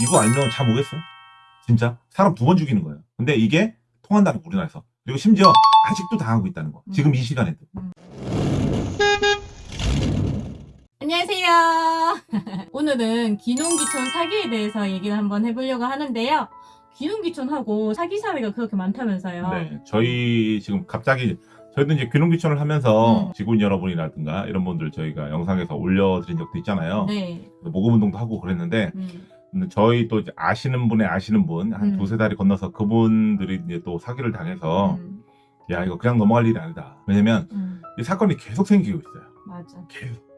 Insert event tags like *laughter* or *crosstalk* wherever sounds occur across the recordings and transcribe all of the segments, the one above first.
이거 알면 잠 오겠어요? 진짜 사람 두 번 죽이는 거예요. 근데 이게 통한다는 거 우리나라에서 그리고 심지어 아직도 당하고 있다는 거. 지금 이 시간에도. 안녕하세요. *laughs* 오늘은 기농기촌 사기에 대해서 얘기를 한번 해보려고 하는데요. 기농기촌하고 사기 사례가 그렇게 많다면서요. 네, 저희 지금 갑자기 저희도 이제 귀농귀촌을 하면서 음. 직원 여러분이라든가 이런 분들 저희가 영상에서 올려드린 적도 있잖아요. 네. 그래서 모금 운동도 하고 그랬는데 음, 저희 또 아시는 분의 아시는 분한 음. 두세 달이 건너서 그분들이 이제 또 사기를 당해서 음, 야 이거 그냥 넘어갈 일이 아니다. 왜냐면 음, 이 사건이 계속 생기고 있어요. 맞아. 계속.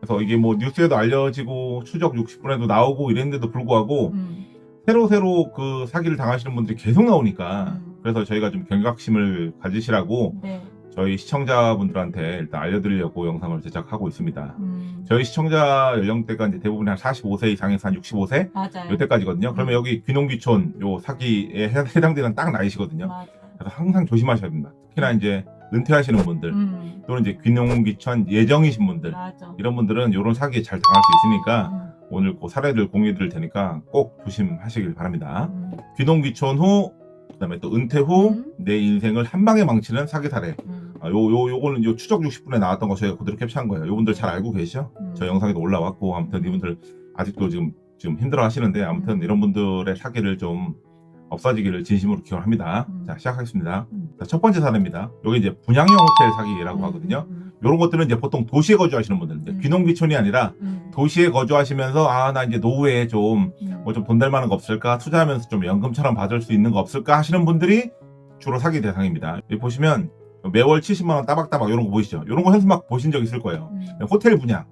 그래서 이게 뭐 뉴스에도 알려지고 추적 60분에도 나오고 이랬는데도 불구하고 음, 새로 새로 그 사기를 당하시는 분들이 계속 나오니까 음. 그래서 저희가 좀 경각심을 가지시라고 네. 저희 시청자분들한테 일단 알려드리려고 영상을 제작하고 있습니다. 음, 저희 시청자 연령대가 이제 대부분 한 45세 이상에서 한 65세 맞아요. 요때까지거든요. 그러면 음. 여기 귀농귀촌 요 사기에 해- 해당되는 딱 나이시거든요. 맞아. 그래서 항상 조심하셔야 됩니다. 특히나 이제 은퇴하시는 분들 음, 또는 이제 귀농귀촌 예정이신 분들 맞아. 이런 분들은 이런 사기에 잘 당할 수 있으니까 음, 오늘 그 사례들 공유해 드릴 테니까 꼭 조심하시길 바랍니다. 음, 귀농귀촌 후 그다음에 또 은퇴 후 음. 내 인생을 한 방에 망치는 사기 사례. 음, 아, 요, 요, 요거는 요 추적 60분에 나왔던 거 저희가 그대로 캡처한 거예요. 요분들 잘 알고 계시죠? 음. 저 영상에도 올라왔고, 아무튼 이분들 아직도 지금, 지금 힘들어 하시는데, 아무튼 음. 이런 분들의 사기를 좀 없어지기를 진심으로 기원합니다. 음. 자, 시작하겠습니다. 음. 자, 첫 번째 사례입니다. 여기 이제 분양형 호텔 사기라고 음, 하거든요. 음, 요런 것들은 이제 보통 도시에 거주하시는 분들, 이제 음. 귀농귀촌이 아니라 음, 도시에 거주하시면서, 아, 나 이제 노후에 좀, 음, 뭐좀 돈 될 만한 거 없을까? 투자하면서 좀 연금처럼 받을 수 있는 거 없을까? 하시는 분들이 주로 사기 대상입니다. 여기 보시면 매월 70만 원 따박따박 이런 거 보이시죠? 이런 거 현수막 보신 적 있을 거예요. 음, 호텔 분양,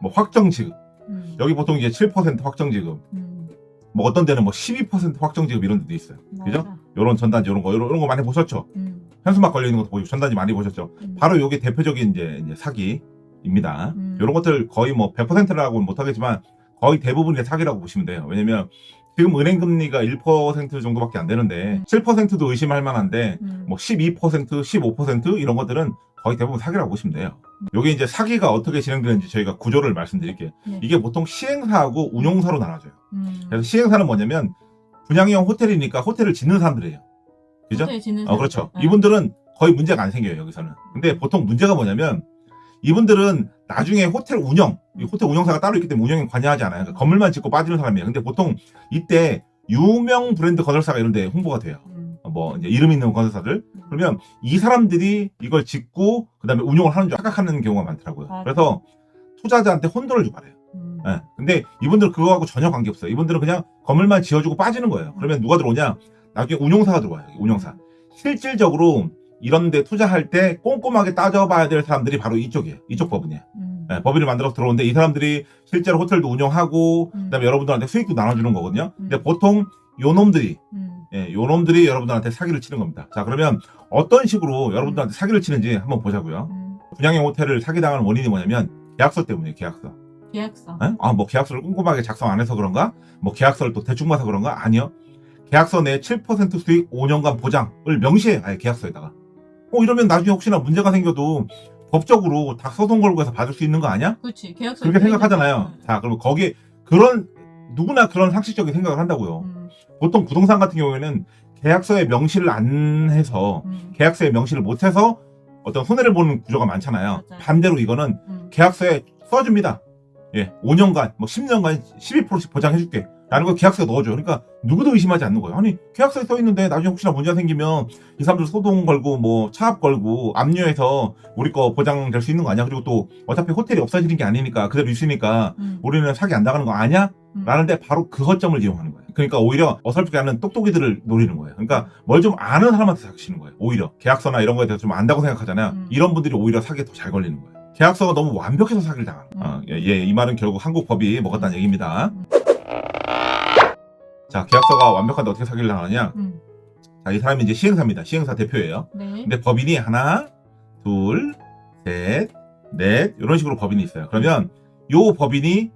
뭐 확정 지급. 음, 여기 보통 이제 7% 확정 지급. 음, 뭐 어떤 데는 뭐 12% 확정 지급 이런 데도 있어요. 그죠? 맞아. 요런 전단지 이런 거, 이런, 거 많이 보셨죠? 음, 현수막 걸려 있는 것도 보시고 전단지 많이 보셨죠? 음, 바로 요게 대표적인 이제, 이제 사기입니다. 음. 이런 것들 거의 뭐 100%라고는 못 하겠지만 거의 대부분이 사기라고 보시면 돼요. 왜냐면 지금 은행 금리가 1% 정도밖에 안 되는데 음. 7%도 의심할 만한데 음, 뭐 12%, 15% 이런 것들은 거의 대부분 사기라고 보시면 돼요. 요게 이제 사기가 어떻게 진행되는지 저희가 구조를 말씀드릴게요. 네. 이게 보통 시행사하고 운용사로 나눠져요. 음. 그래서 시행사는 뭐냐면 분양형 호텔이니까 호텔을 짓는 사람들이에요. 그죠? 짓는 어, 그렇죠. 네. 이분들은 거의 문제가 안 생겨요, 여기서는. 근데 보통 문제가 뭐냐면, 이분들은 나중에 호텔 운영, 이 호텔 운영사가 따로 있기 때문에 운영에 관여하지 않아요. 그러니까 건물만 짓고 빠지는 사람이에요. 근데 보통 이때 유명 브랜드 건설사가 이런 데 홍보가 돼요. 음, 어, 뭐, 이제 이름 있는 건설사들. 그러면 이 사람들이 이걸 짓고, 그 다음에 운영을 하는 줄 착각하는 경우가 많더라고요. 맞아요. 그래서 투자자한테 혼돈을 주말해요. 음, 예. 근데 이분들 그거하고 전혀 관계없어요. 이분들은 그냥 건물만 지어주고 빠지는 거예요. 그러면 누가 들어오냐? 나중에 운용사가 들어와요. 운용사. 실질적으로 이런 데 투자할 때 꼼꼼하게 따져봐야 될 사람들이 바로 이쪽이에요. 이쪽 법인이에요. 음, 예, 법인을 만들어서 들어오는데 이 사람들이 실제로 호텔도 운영하고 음. 그다음에 여러분들한테 수익도 나눠주는 거거든요. 근데 음. 보통 요 놈들이 음, 예, 요 놈들이 여러분들한테 사기를 치는 겁니다. 자 그러면 어떤 식으로 여러분들한테 사기를 치는지 한번 보자고요. 음, 분양형 호텔을 사기당하는 원인이 뭐냐면 계약서 때문이에요. 계약서. 계약서. 예? 아, 뭐 계약서를 꼼꼼하게 작성 안 해서 그런가? 뭐 계약서를 또 대충 봐서 그런가? 아니요. 계약서 내 7% 수익 5년간 보장을 명시해. 아예 계약서에다가. 어, 이러면 나중에 혹시나 문제가 생겨도 법적으로 다 소송 걸고 해서 받을 수 있는 거 아니야? 그렇지. 계약서. 그렇게 생각하잖아요. 자, 그러면 거기에 그런 누구나 그런 상식적인 생각을 한다고요. 음, 보통 부동산 같은 경우에는 계약서에 명시를 안 해서 음, 계약서에 명시를 못 해서 어떤 손해를 보는 구조가 많잖아요. 맞아요. 반대로 이거는 음, 계약서에 써줍니다. 예, 5년간, 뭐 10년간 12%씩 보장해줄게. 라는 걸 계약서에 넣어줘요. 그러니까 누구도 의심하지 않는 거예요. 아니, 계약서에 써있는데 나중에 혹시나 문제가 생기면 이 사람들 소송 걸고 뭐 차압 걸고 압류해서 우리 거 보장될 수 있는 거 아니야? 그리고 또 어차피 호텔이 없어지는 게 아니니까 그대로 있으니까 음, 우리는 사기 안 당하는 거 아니야? 음. 라는데 바로 그 허점을 이용하는 거예요. 그러니까 오히려 어설프게 하는 똑똑이들을 노리는 거예요. 그러니까 뭘 좀 아는 사람한테 사기치는 거예요. 오히려 계약서나 이런 거에 대해서 좀 안다고 생각하잖아요. 음. 이런 분들이 오히려 사기에 더 잘 걸리는 거예요. 계약서가 너무 완벽해서 사기를 당하는 거예요. 음. 어, 예, 예, 이 말은 결국 한국 법이 먹었다는 얘기입니다. 음. 자, 계약서가 완벽한데 어떻게 사기를 당하느냐? 음, 자, 이 사람이 이제 시행사입니다. 시행사 대표예요. 네. 근데 법인이 하나, 둘, 셋, 넷 이런 식으로 법인이 있어요. 그러면 요 법인이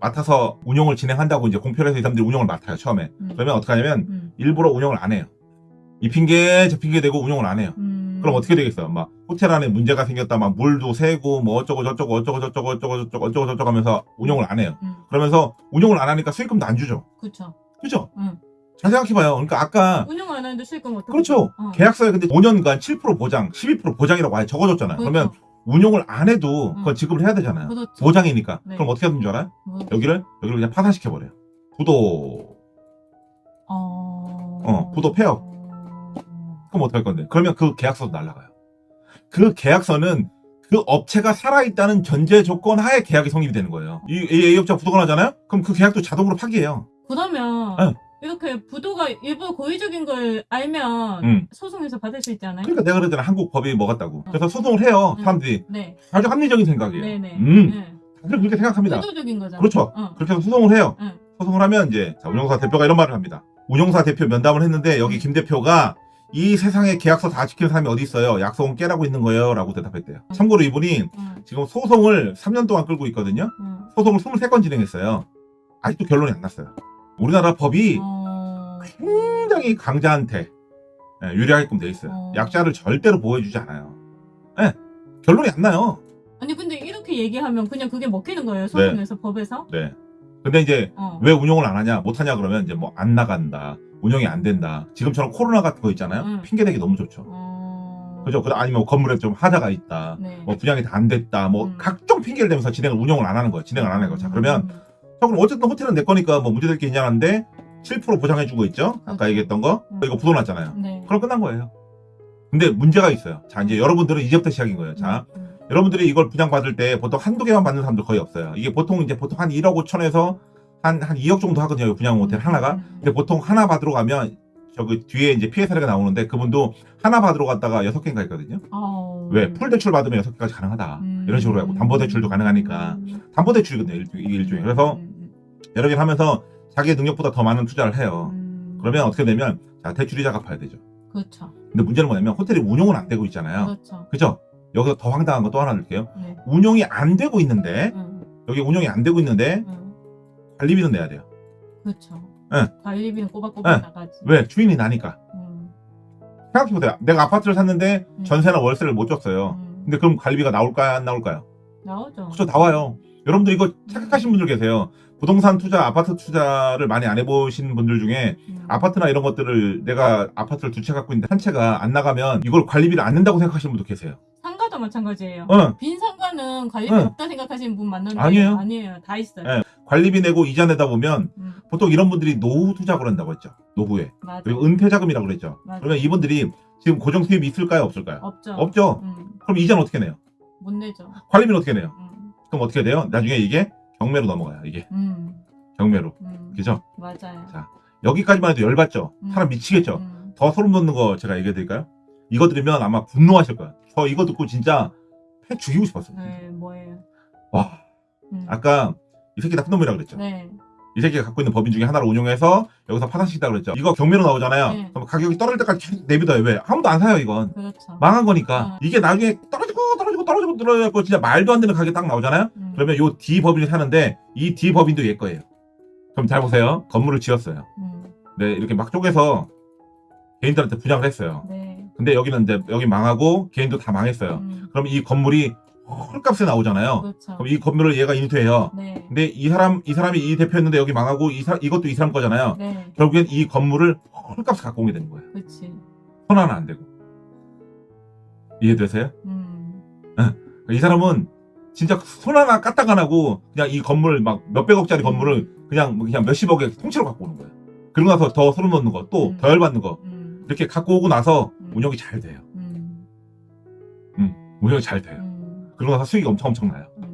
맡아서 운영을 진행한다고 이제 공표를 해서 이 사람들이 운영을 맡아요 처음에. 음, 그러면 어떻게 하냐면 음, 일부러 운영을 안 해요. 이 핑계 저 핑계 대고 운영을 안 해요. 음, 그럼 어떻게 되겠어요? 막 호텔 안에 문제가 생겼다, 막 물도 새고 뭐 어쩌고 저쩌고 어쩌고 저쩌고 어쩌고 저쩌고 어쩌고 저쩌고 하면서 운영을 안 해요. 음, 그러면서 운영을 안 하니까 수익금도 안 주죠. 그쵸. 그죠? 응. 잘 생각해봐요. 그러니까 아까 운영 안 하는데 수익금 어떻게? 그렇죠. 어. 계약서에 근데 5년간 7% 보장, 12% 보장이라고 아예 적어줬잖아요. 그러면 그렇죠. 운용을 안 해도 그건 응. 지급을 해야 되잖아요. 그렇죠. 보장이니까. 네. 그럼 어떻게 하는 줄 알아요? 뭐, 여기를 여기를 그냥 파산시켜버려요. 부도. 어. 어, 부도 폐업. 그럼 어떡할 건데? 그러면 그 계약서도 날라가요. 그 계약서는 그 업체가 살아있다는 전제 조건 하에 계약이 성립이 되는 거예요. 이이 A업체가 부도가 나잖아요? 그럼 그 계약도 자동으로 파기해요. 그러면 응. 이렇게 부도가 일부 고의적인 걸 알면 응. 소송에서 받을 수 있잖아요. 그러니까 내가 그랬잖아. 한국 법이 뭐 같다고. 그래서 소송을 해요. 응. 사람들이. 네. 아주 합리적인 생각이에요. 네네. 음. 네. 다들 그렇게 생각합니다. 의도적인 거잖아. 그렇죠. 어. 그렇게 해서 소송을 해요. 응. 소송을 하면 이제 자, 운영사 대표가 이런 말을 합니다. 운영사 대표 면담을 했는데 여기 김 대표가 이 세상에 계약서 다 지키는 사람이 어디 있어요? 약속은 깨라고 있는 거예요. 라고 대답했대요. 참고로 이분이 응. 지금 소송을 3년 동안 끌고 있거든요. 응. 소송을 23건 진행했어요. 아직도 결론이 안 났어요. 우리나라 법이 어. 굉장히 강자한테 예, 유리하게끔 돼 있어요. 어. 약자를 절대로 보호해주지 않아요. 예, 결론이 안 나요. 아니 근데 이렇게 얘기하면 그냥 그게 먹히는 거예요 소송에서 법에서. 네. 근데 이제 어. 왜 운용을 안 하냐, 못 하냐 그러면 이제 뭐 안 나간다, 운영이 안 된다. 지금처럼 코로나 같은 거 있잖아요. 응. 핑계대기 너무 좋죠. 어. 그죠? 그 아니면 건물에 좀 하자가 있다. 네. 뭐 분양이 다 안 됐다. 뭐 음. 각종 핑계를 대면서 진행을 운영을 안 하는 거예요. 진행을 안 하는 거예요. 자, 그러면 음. 자, 그럼 어쨌든 호텔은 내 거니까 뭐 문제될 게 있냐는데 7% 보장해주고 있죠. 아까 그렇죠. 얘기했던 거 음. 이거 부도 났잖아요. 네. 그럼 끝난 거예요. 근데 문제가 있어요. 자, 이제 여러분들은 이제부터 시작인 거예요. 자, 음, 음. 여러분들이 이걸 분양받을 때 보통 한두 개만 받는 사람들 거의 없어요. 이게 보통 이제 보통 한 1억 5천에서 한, 한 2억 정도 하거든요. 분양 호텔 음, 하나가. 음, 음. 근데 보통 하나 받으러 가면 저기 뒤에 이제 피해 사례가 나오는데 그분도 하나 받으러 갔다가 여섯 개인가 있거든요. 아우. 왜? 풀 대출 받으면 여섯 개까지 가능하다. 음. 이런 식으로 하고 담보 대출도 가능하니까. 담보 대출이거든요. 일종- 일종의. 그래서 음, 여러 개를 하면서 자기의 능력보다 더 많은 투자를 해요. 음. 그러면 어떻게 되면 자 대출이자 갚아야 되죠. 그렇죠. 근데 문제는 뭐냐면 호텔이 운용은 안 되고 있잖아요. 그렇죠. 그죠? 여기서 더 황당한 거 또 하나 드릴게요. 네. 운용이 안 되고 있는데 음, 여기 운용이 안 되고 있는데 음. 관리비는 내야 돼요. 그렇죠. 네. 관리비는 꼬박꼬박 네. 나가지. 왜? 주인이 나니까. 음, 생각해보세요. 내가 아파트를 샀는데 음. 전세나 월세를 못 줬어요. 음. 근데 그럼 관리비가 나올까요? 안 나올까요? 나오죠. 그렇죠. 나와요. 여러분들 이거 착각하신 분들 계세요. 부동산 투자, 아파트 투자를 많이 안 해보신 분들 중에 음. 아파트나 이런 것들을 내가 아파트를 두 채 갖고 있는데 한 채가 안 나가면 이걸 관리비를 안 낸다고 생각하시는 분도 계세요. 상가도 마찬가지예요. 어, 빈 상가는 관리비 응. 없다 생각하시는 분 맞는데 아니에요. 아니에요. 다 있어요. 네. 관리비 내고 이자 내다 보면 음, 보통 이런 분들이 노후 투자 그런다고 했죠. 노후에. 맞아. 그리고 은퇴 자금이라고 그랬죠. 맞아. 그러면 이분들이 지금 고정 수입이 있을까요? 없을까요? 없죠. 없죠. 음, 그럼 이자는 어떻게 내요? 못 내죠. 관리비는 어떻게 내요? 음, 그럼 어떻게 돼요? 나중에 이게 경매로 넘어가요. 이게 음, 경매로. 음. 그죠? 맞아요. 자, 여기까지만 해도 열받죠? 음. 사람 미치겠죠? 음, 더 소름 돋는 거 제가 얘기해 드릴까요? 이거 들으면 아마 분노하실 거예요. 저 이거 듣고 진짜 패 죽이고 싶었어요. 네, 뭐예요? 와, 음. 아까 이 새끼 나쁜 놈이라고 그랬죠? 네. 이 새끼가 갖고 있는 법인 중에 하나를 운용해서 여기서 파산시키다고 그랬죠? 이거 경매로 나오잖아요. 네. 그럼 가격이 떨어질 때까지 계속 내비둬요. 왜? 아무도 안 사요, 이건. 그렇죠. 망한 거니까. 어. 이게 나중에 떨어지고 떨어지고 떨어지고 떨어지고 진짜 말도 안 되는 가격이 딱 나오잖아요? 음, 그러면 요 D 법인이 사는데 이 D 법인도 얘 거예요. 그럼 잘 보세요. 건물을 지었어요. 음, 네, 이렇게 막 쪼개서 개인들한테 분양을 했어요. 네. 근데 여기는 이제 여기 망하고 개인도 다 망했어요. 음, 그럼 이 건물이 헐값에 나오잖아요. 그렇죠. 그럼 이 건물을 얘가 인수해요. 네. 근데 이 사람 이 사람이 이 대표였는데 여기 망하고 이 사, 이것도 이 사람 거잖아요. 네. 결국엔 이 건물을 헐값에 갖고 오게 되는 거예요. 그렇지. 손 하나 안 대고. 이해되세요? 음, 이 사람은 진짜 손 하나 까딱 안 하고 그냥 이 건물 막 몇백억짜리 건물을 그냥 뭐 그냥 몇십억에 통째로 갖고 오는 거예요. 그러고 나서 더 소름 돋는 거, 또 음. 더 열받는 거 음, 이렇게 갖고 오고 나서 음. 운영이 잘 돼요. 음, 운영이 잘 돼요. 음, 그러고 나서 수익이 엄청 엄청 나요. 음.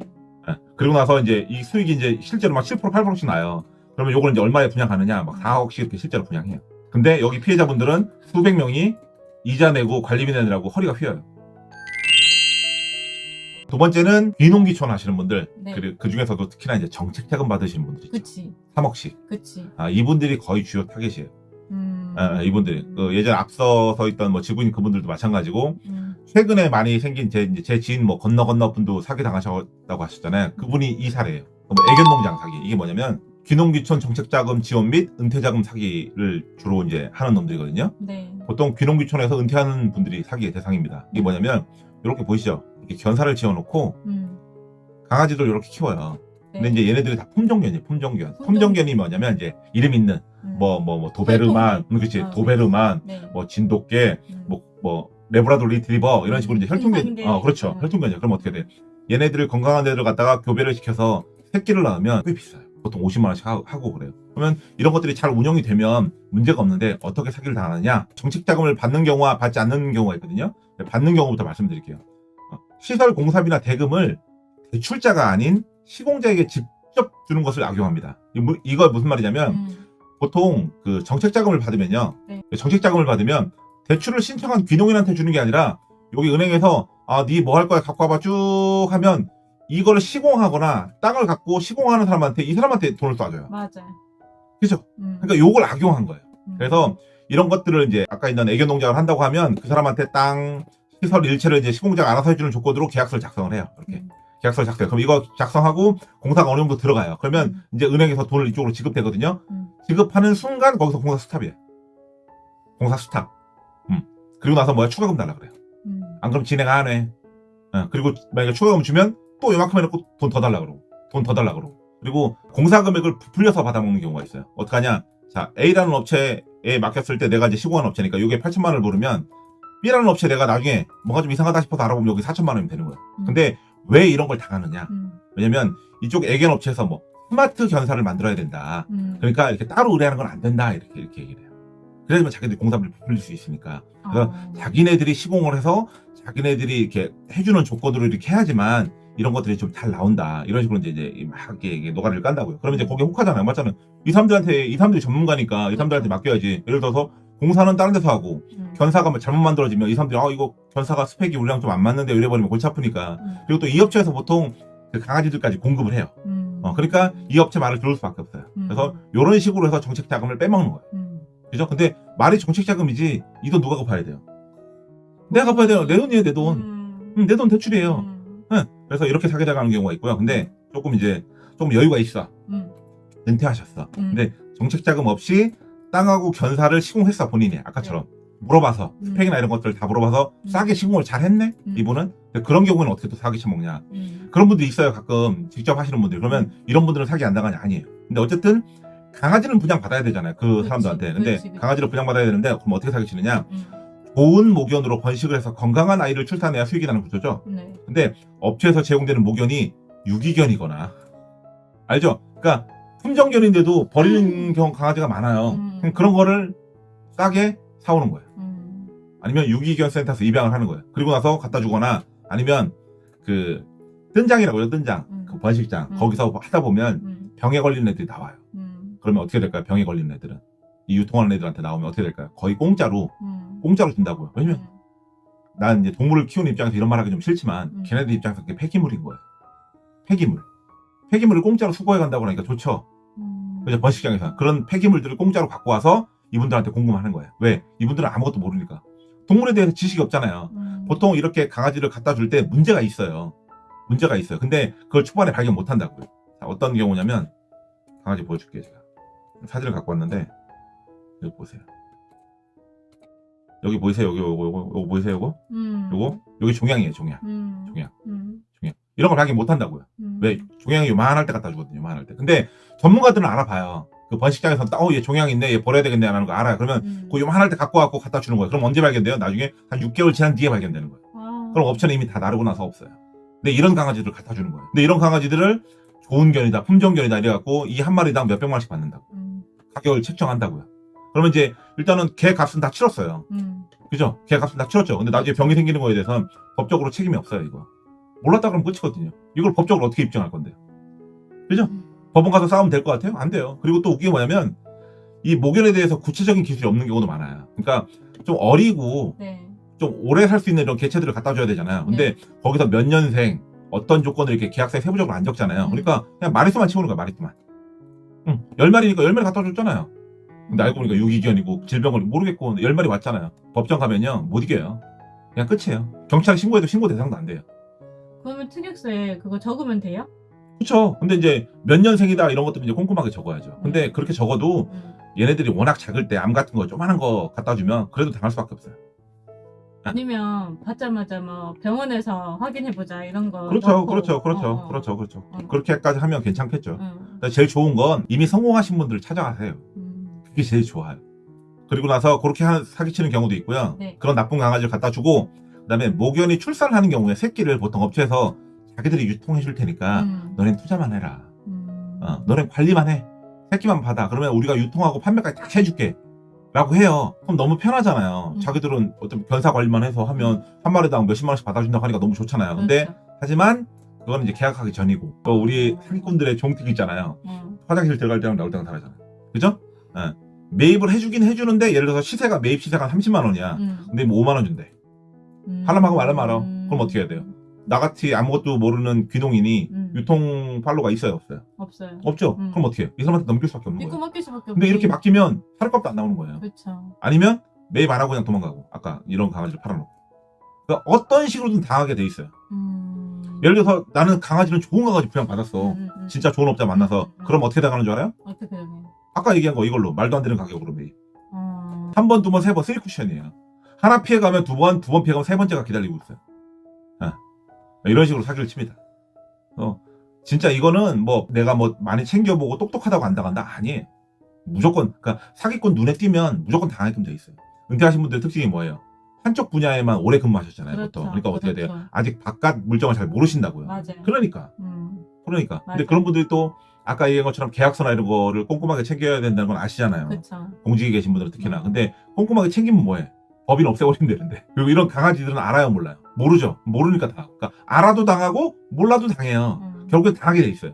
예. 그리고 나서 이제 이 수익이 이제 실제로 막 7% 8%씩 나요. 그러면 요걸 이제 얼마에 분양하느냐? 막 4억씩 이렇게 실제로 분양해요. 근데 여기 피해자분들은 수백 명이 이자 내고 관리비 내느라고 허리가 휘어요. 두 번째는 귀농귀촌 하시는 분들, 네. 그리고 그 중에서도 특히나 이제 정책 자금 받으시는 분들 있죠. 그치. 3억씩. 그치. 아, 이분들이 거의 주요 타겟이에요. 음. 아, 이분들이. 그 예전에 앞서서 있던 뭐 지구인 그분들도 마찬가지고, 음, 최근에 많이 생긴 제, 이제 제 지인 뭐 건너 건너 분도 사기 당하셨다고 하셨잖아요. 그분이 이 사례예요. 뭐 애견농장 사기. 이게 뭐냐면 귀농귀촌 정책자금 지원 및 은퇴자금 사기를 주로 이제 하는 놈들이거든요. 네. 보통 귀농귀촌에서 은퇴하는 분들이 사기의 대상입니다. 이게 뭐냐면 이렇게 보이시죠? 이렇게 견사를 지어놓고 음. 강아지들 이렇게 키워요. 네. 근데 이제 얘네들이 다 품종견이에요. 품종견. 품종. 품종견이 뭐냐면 이제 이름 있는 음. 뭐뭐뭐 도베르만, 음, 그렇지 어, 도베르만, 네. 뭐 진돗개, 음. 뭐뭐 레브라도 리트리버 이런 식으로 이제 혈통견, 순상계. 어 그렇죠. 음. 혈통견이죠. 그럼 어떻게 돼? 얘네들을 건강한 데를 갖다가 교배를 시켜서 새끼를 낳으면 꽤 비싸요. 보통 50만 원씩 하- 하고 그래요. 그러면 이런 것들이 잘 운영이 되면 문제가 없는데 어떻게 사기를 당하느냐? 정책 자금을 받는 경우와 받지 않는 경우가 있거든요. 받는 경우부터 말씀드릴게요. 어, 시설 공사비나 대금을 대출자가 아닌 시공자에게 직접 주는 것을 악용합니다. 이거 무슨 말이냐면 음. 보통 그 정책 자금을 받으면요. 네. 정책 자금을 받으면 대출을 신청한 귀농인한테 주는 게 아니라 여기 은행에서 아, 네 뭐 할 거야 갖고 와봐 쭉 하면 이거를 시공하거나 땅을 갖고 시공하는 사람한테 이 사람한테 돈을 쏴줘요. 맞아요. 그죠? 음. 그러니까 요걸 악용한 거예요. 음. 그래서 이런 것들을 이제 아까 있는 애견 농장을 한다고 하면 그 사람한테 땅 시설 일체를 이제 시공자가 알아서 해주는 조건으로 계약서를 작성을 해요. 이렇게 음. 계약서를 작성해. 그럼 이거 작성하고 공사가 어느 정도 들어가요. 그러면 음. 이제 은행에서 돈을 이쪽으로 지급되거든요. 음. 지급하는 순간 거기서 공사 스탑이에요. 공사 스탑. 음. 그리고 나서 뭐야 추가금 달라 그래요. 음. 안 그럼 진행 안 해. 어, 그리고 만약에 추가금 주면 또 요만큼 해놓고 돈 더 달라 그러고 돈 더 달라 그러고 그리고 공사 금액을 부풀려서 받아먹는 경우가 있어요. 어떡하냐? 자 A라는 업체에 맡겼을 때 내가 이제 시공한 업체니까 이게 8천만 원을 부르면 B라는 업체 내가 나중에 뭐가 좀 이상하다 싶어서 알아보면 여기 4천만 원이면 되는 거예요. 음. 근데 왜 이런 걸 당하느냐? 음. 왜냐면 이쪽 애견 업체에서 뭐 스마트 견사를 만들어야 된다. 음. 그러니까 이렇게 따로 의뢰하는 건 안 된다 이렇게 이렇게 얘기를 해요. 그래야지만 자기들이 공사비를 부풀릴 수 있으니까 그래서 어. 자기네들이 시공을 해서 자기네들이 이렇게 해주는 조건으로 이렇게 해야지만 이런 것들이 좀 잘 나온다 이런 식으로 이제 이제 막 이렇게 이게 노가리를 깐다고요. 그러면 이제 거기에 혹하잖아요. 맞잖아요. 이 사람들한테 이 사람들이 전문가니까 이 사람들한테 맡겨야지. 예를 들어서 공사는 다른 데서 하고 음. 견사가 뭐 잘못 만들어지면 이 사람들이 아 이거 견사가 스펙이 우리랑 좀 안 맞는데 이래버리면 골치 아프니까 음. 그리고 또 이 업체에서 보통 그 강아지들까지 공급을 해요. 음. 어, 그러니까 이 업체 말을 들을 수밖에 없어요. 음. 그래서 이런 식으로 해서 정책 자금을 빼먹는 거예요. 음. 그죠? 근데 말이 정책 자금이지 이 돈 누가 갚아야 돼요? 내가 갚아야 돼요. 내 돈이에요, 내 돈. 음. 음, 내돈 대출이에요. 음. 응. 그래서 이렇게 사기 당하는 경우가 있고요. 근데 조금 이제 조금 여유가 있어. 음. 은퇴하셨어. 음. 근데 정책 자금 없이 땅하고 견사를 시공했어 본인이 아까처럼 물어봐서 음. 스펙이나 이런 것들 다 물어봐서 음. 싸게 시공을 잘 했네 음. 이분은 그런 경우는 어떻게 또 사기 쳐먹냐 음. 그런 분들이 있어요 가끔 직접 하시는 분들 그러면 이런 분들은 사기 안 당하냐 아니에요 근데 어쨌든 강아지는 분양 받아야 되잖아요 그 그렇지, 사람들한테 근데 그렇지, 그렇지. 강아지를 분양 받아야 되는데 그럼 어떻게 사기 치느냐 음. 좋은 모견으로 번식을 해서 건강한 아이를 출산해야 수익이 나는 구조죠 네. 근데 업체에서 제공되는 모견이 유기견이거나 알죠? 그러니까 품종견인데도 버리는 경우 강아지가 많아요. 음. 그런 거를 싸게 사오는 거예요. 음. 아니면 유기견 센터에서 입양을 하는 거예요. 그리고 나서 갖다 주거나 아니면 그 뜬장이라고 해요. 뜬장. 음. 그 번식장. 음. 거기서 하다 보면 음. 병에 걸리는 애들이 나와요. 음. 그러면 어떻게 될까요? 병에 걸리는 애들은. 이 유통하는 애들한테 나오면 어떻게 될까요? 거의 공짜로 음. 공짜로 준다고요. 왜냐면 음. 난 이제 동물을 키우는 입장에서 이런 말 하기 좀 싫지만 음. 걔네들 입장에서 그게 폐기물인 거예요. 폐기물. 폐기물을 공짜로 수거해 간다고 하니까 좋죠. 음. 그죠? 번식장에서. 그런 폐기물들을 공짜로 갖고 와서 이분들한테 공급하는 거예요. 왜? 이분들은 아무것도 모르니까. 동물에 대해서 지식이 없잖아요. 음. 보통 이렇게 강아지를 갖다 줄 때 문제가 있어요. 문제가 있어요. 근데 그걸 초반에 발견 못 한다고요. 자, 어떤 경우냐면 강아지 보여줄게요, 제가. 사진을 갖고 왔는데 여기 보세요. 여기 보이세요? 여기 요거 요거 요거 보이세요? 요거? 음. 요거? 여기 종양이에요, 종양. 음. 종양. 음. 종양. 이런 걸 발견 못 한다고요. 음. 왜? 종양이 요만할 때 갖다 주거든요, 요만할 때. 근데 전문가들은 알아봐요. 그 번식장에서 어, 얘 종양 있네, 얘 버려야 되겠네, 라는 거 알아요. 그러면 음. 그 요만할 때 갖고 와갖고 갖다 주는 거예요. 그럼 언제 발견돼요? 나중에 한 6개월 지난 뒤에 발견되는 거예요. 아. 그럼 업체는 이미 다 나르고 나서 없어요. 근데 이런 강아지들을 갖다 주는 거예요. 근데 이런 강아지들을 좋은 견이다, 품종 견이다 이래갖고 이 한 마리당 몇백만 원씩 받는다고. 음. 가격을 책정한다고요. 그러면 이제 일단은 개 값은 다 치렀어요. 음. 그죠? 개 값은 다 치렀죠. 근데 나중에 병이 생기는 거에 대해서는 법적으로 책임이 없어요, 이거. 몰랐다 그러면 끝이거든요. 이걸 법적으로 어떻게 입증할 건데요? 그죠? 음. 법원 가서 싸우면 될 것 같아요? 안 돼요. 그리고 또 웃긴 게 뭐냐면 이 모견에 대해서 구체적인 기술이 없는 경우도 많아요. 그러니까 좀 어리고 네. 좀 오래 살 수 있는 이런 개체들을 갖다 줘야 되잖아요. 근데 거기서 몇 년생, 어떤 조건을 이렇게 계약서에 세부적으로 안 적잖아요. 음. 그러니까 그냥 마리수만 채우는 거야, 마리수만. 응, 열 마리니까 열 마리 갖다 줬잖아요. 근데 알고 보니까 유기견이고 질병을 모르겠고 열 마리 왔잖아요. 법정 가면요 못 이겨요. 그냥 끝이에요. 경찰에 신고해도 신고 대상도 안 돼요. 그러면 특약서에 그거 적으면 돼요? 그렇죠. 근데 이제 몇 년생이다 이런 것들은 이제 꼼꼼하게 적어야죠. 근데 그렇게 적어도 음. 얘네들이 워낙 작을 때 암 같은 거 조그만한 거 갖다 주면 그래도 당할 수밖에 없어요. 아니면 받자마자 뭐 병원에서 확인해 보자 이런 거. 그렇죠, 넣고. 그렇죠, 그렇죠, 어, 어. 그렇죠, 그렇죠. 어. 그렇게까지 하면 괜찮겠죠. 응. 근데 제일 좋은 건 이미 성공하신 분들을 찾아가세요. 음. 그게 제일 좋아요. 그리고 나서 그렇게 하- 사기치는 경우도 있고요. 네. 그런 나쁜 강아지를 갖다 주고 그 다음에 모견이 출산을 하는 경우에 새끼를 보통 업체에서 자기들이 유통해 줄 테니까 음. 너넨 투자만 해라. 음. 어, 너넨 관리만 해. 새끼만 받아. 그러면 우리가 유통하고 판매까지 다 해줄게. 라고 해요. 그럼 너무 편하잖아요. 음. 자기들은 어떤 견사 관리만 해서 하면 한 마리당 몇십만 원씩 받아준다고 하니까 너무 좋잖아요. 근데 그렇죠. 하지만 그거는 이제 계약하기 전이고 또 우리 사기꾼들의 종특 있잖아요. 음. 화장실 들어갈 때랑 나올 때랑 다르잖아요. 그죠? 예. 매입을 해주긴 해주는데 예를 들어서 시세가 매입 시세가 한 30만 원이야. 음. 근데 뭐 5만 원 준대. 음. 하려면 하고 말라면 말아. 그럼 어떻게 해야 돼요? 나같이 아무것도 모르는 귀농인이 음. 유통 판로가 있어요 없어요? 없어요. 없죠. 음. 그럼 어떻게 해요? 이 사람한테 넘길 수밖에 없는 믿고 거예요. 맡길 수밖에 없지. 근데 이렇게 맡기면 살값도 안 나오는 거예요. 그렇죠. 아니면 매입 안 하고 그냥 도망가고 아까 이런 강아지를 팔아놓고 그러니까 어떤 식으로든 당하게 돼 있어요. 음. 예를 들어서 나는 강아지는 좋은 강아지 부양 받았어. 음, 음, 음. 진짜 좋은 업자 만나서. 그럼 어떻게 당하는 줄 알아요? 어떻게 되네. 아까 얘기한 거 이걸로 말도 안 되는 가격으로 매입. 음. 한 번, 두 번, 세 번, 쓰리 쿠션이에요. 하나 피해가면 두 번, 두 번 피해가면 세 번째가 기다리고 있어요. 예. 이런 식으로 사기를 칩니다. 어, 진짜 이거는 뭐 내가 뭐 많이 챙겨보고 똑똑하다고 안 당한다? 아니에요. 무조건, 그러니까 사기꾼 눈에 띄면 무조건 당하게끔 돼 있어요. 은퇴하신 분들 특징이 뭐예요? 한쪽 분야에만 오래 근무하셨잖아요, 보통. 그러니까 어떻게 돼요? 그렇죠. 아직 바깥 물정을 잘 모르신다고요. 맞아요. 그러니까, 음. 그러니까. 근데 맞아요. 그런 분들이 또 아까 얘기한 것처럼 계약서나 이런 거를 꼼꼼하게 챙겨야 된다는 건 아시잖아요. 그렇죠. 공직에 계신 분들은 특히나. 음. 근데 꼼꼼하게 챙기면 뭐해? 법인 없애버리면 되는데. 그리고 이런 강아지들은 알아요, 몰라요? 모르죠. 모르니까 다. 그러니까 알아도 당하고 몰라도 당해요. 음. 결국엔 당하게 돼 있어요.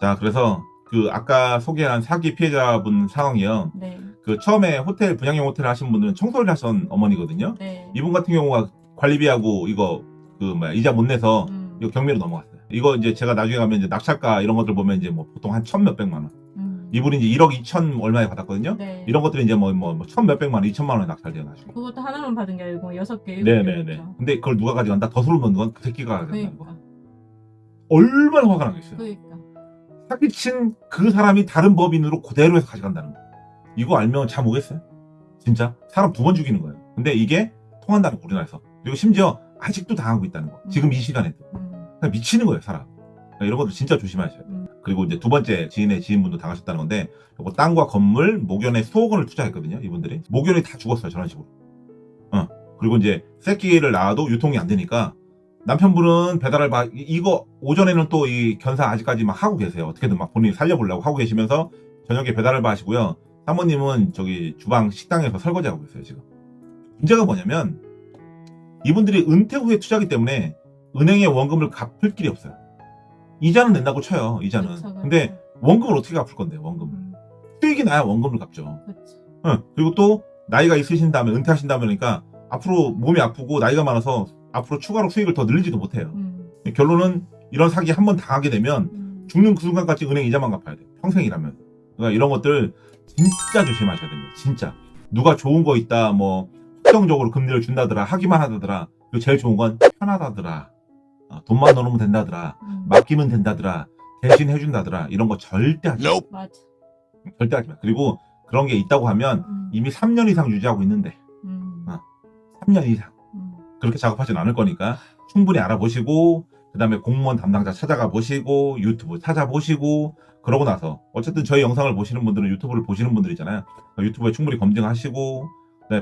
자, 그래서 그 아까 소개한 사기 피해자분 상황이요. 네. 그 처음에 호텔 분양형 호텔 하신 분들은 청소를 하신 어머니거든요. 네. 이분 같은 경우가 관리비하고 이거 그 뭐야 이자 못 내서 음. 이거 경매로 넘어갔어요. 이거 이제 제가 나중에 가면 이제 낙찰가 이런 것들 보면 이제 뭐 보통 한 천 몇백만 원. 음. 이분이 이제 1억 2천 얼마에 받았거든요. 네. 이런 것들이 이제 뭐, 뭐, 천 몇백만 원, 이천만 원에 낙찰돼요, 나중에. 그것도 하나만 받은 게 아니고 여섯 개, 일곱 개. 네네네. 근데 그걸 누가 가져간다? 더 소름 돋는 건그 새끼가 가져간다는 거. 그러니까. 얼마나 화가 나겠어요. 그러니까. 사기친 그 사람이 다른 법인으로 그대로 해서 가져간다는 거. 이거 알면 잠 오겠어요? 진짜? 사람 두 번 죽이는 거예요. 근데 이게 통한다는 거, 우리나라에서. 그리고 심지어 아직도 당하고 있다는 거. 지금 이 시간에도. 음. 미치는 거예요, 사람. 그러니까 이런 것도 진짜 조심하셔야 돼요. 음. 그리고 이제 두 번째 지인의 지인분도 당하셨다는 건데, 요거 땅과 건물, 모견에 수억 원을 투자했거든요, 이분들이. 모견이 다 죽었어요, 저런 식으로. 어. 그리고 이제 새끼를 낳아도 유통이 안 되니까, 남편분은 배달을 막, 이- 이거, 오전에는 또 이 견사 아직까지 막 하고 계세요. 어떻게든 막 본인이 살려보려고 하고 계시면서, 저녁에 배달을 봐 하시고요. 사모님은 저기 주방 식당에서 설거지하고 계세요, 지금. 문제가 뭐냐면, 이분들이 은퇴 후에 투자하기 때문에, 은행에 원금을 갚을 길이 없어요. 이자는 낸다고 쳐요, 이자는. 그쵸, 그쵸. 근데 원금을 어떻게 갚을 건데, 원금을. 음. 수익이 나야 원금을 갚죠. 그쵸. 응. 그리고 또, 나이가 있으신 다음에, 은퇴하신 다음에, 그러니까, 앞으로 몸이 아프고, 나이가 많아서, 앞으로 추가로 수익을 더 늘리지도 못해요. 음. 결론은, 이런 사기 한 번 당하게 되면, 음. 죽는 그 순간까지 은행 이자만 갚아야 돼요. 평생이라면. 그러니까 이런 것들, 진짜 조심하셔야 됩니다. 진짜. 누가 좋은 거 있다, 뭐, 확정적으로 금리를 준다더라, 하기만 하다더라. 그리고 제일 좋은 건 편하다더라. 어, 돈만 넣으면 된다더라. 음. 맡기면 된다더라. 대신 해준다더라. 이런 거 절대 하지 마. 맞아. 절대 하지 마. 그리고 그런 게 있다고 하면 음. 이미 3년 이상 유지하고 있는데 음. 어. 3년 이상 음. 그렇게 작업하진 않을 거니까 충분히 알아보시고 그 다음에 공무원 담당자 찾아가 보시고 유튜브 찾아보시고 그러고 나서 어쨌든 저희 영상을 보시는 분들은 유튜브를 보시는 분들이잖아요. 그러니까 유튜브에 충분히 검증하시고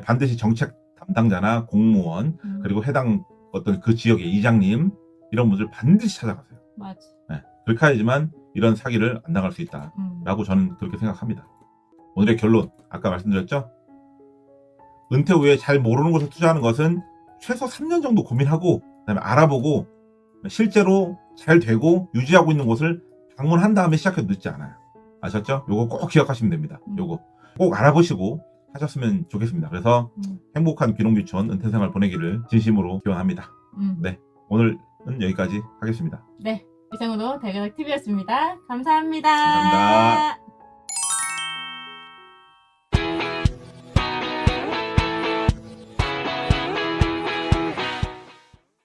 반드시 정책 담당자나 공무원 음. 그리고 해당 어떤 그 지역의 이장님 이런 분들 반드시 찾아가세요. 맞아. 네. 그렇게 해야지만 이런 사기를 안 당할 수 있다. 음. 라고 저는 그렇게 생각합니다. 오늘의 결론, 아까 말씀드렸죠? 은퇴 후에 잘 모르는 곳에 투자하는 것은 최소 3년 정도 고민하고, 그 다음에 알아보고, 실제로 잘 되고 유지하고 있는 곳을 방문한 다음에 시작해도 늦지 않아요. 아셨죠? 요거 꼭 기억하시면 됩니다. 음. 요거 꼭 알아보시고 하셨으면 좋겠습니다. 그래서 음. 행복한 귀농귀촌 은퇴 생활 보내기를 진심으로 기원합니다. 음. 네. 오늘은 여기까지 하겠습니다. 네. 이상으로 대가닥 TV였습니다. 감사합니다. 감사합니다.